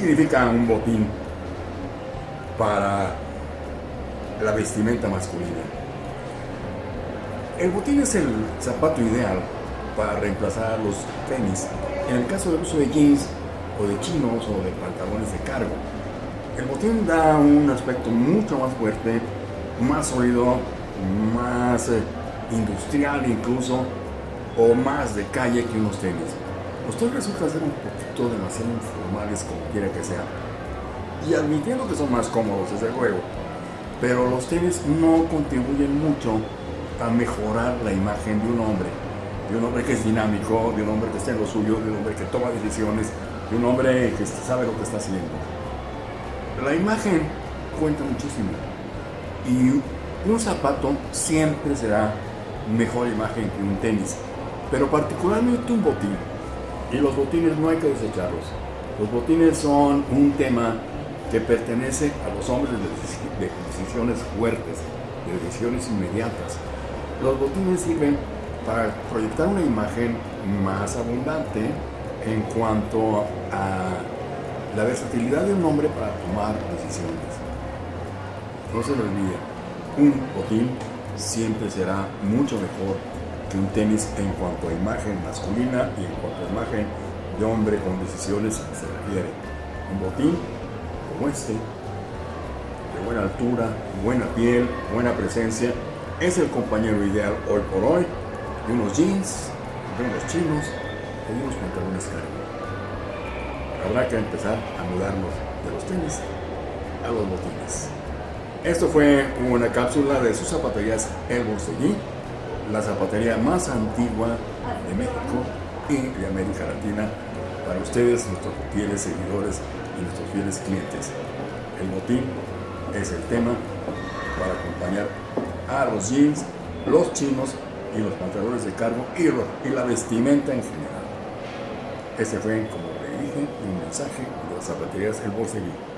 significa un botín para la vestimenta masculina? El botín es el zapato ideal para reemplazar los tenis. En el caso del uso de jeans o de chinos o de pantalones de cargo. El botín da un aspecto mucho más fuerte, más sólido, más eh, industrial incluso, o más de calle que unos tenis. Los tenis resultan ser un poquito demasiado informales como quiera que sea. Y admitiendo que son más cómodos desde luego, pero los tenis no contribuyen mucho a mejorar la imagen de un hombre. De un hombre que es dinámico, de un hombre que está en lo suyo, de un hombre que toma decisiones, de un hombre que sabe lo que está haciendo. La imagen cuenta muchísimo. Y un zapato siempre será mejor imagen que un tenis, pero particularmente un botín. Y los botines no hay que desecharlos. Los botines son un tema que pertenece a los hombres de decisiones fuertes, de decisiones inmediatas. Los botines sirven para proyectar una imagen más abundante en cuanto a la versatilidad de un hombre para tomar decisiones. No se lo olvide, un botín siempre será mucho mejor que un tenis en cuanto a imagen masculina y en cuanto a imagen de hombre con decisiones se refiere. Un botín como este, de buena altura, buena piel, buena presencia, es el compañero ideal hoy por hoy de unos jeans, de unos chinos o de unos pantalones. Habrá que empezar a mudarnos de los tenis a los botines. Esto fue una cápsula de sus zapaterías El Bonseguí, la zapatería más antigua de México y de América Latina para ustedes, nuestros fieles seguidores y nuestros fieles clientes. El botín es el tema para acompañar a los jeans, los chinos y los pantalones de cargo y, la vestimenta en general. Este fue, como le dije, un mensaje de las zapaterías El Bolseguí.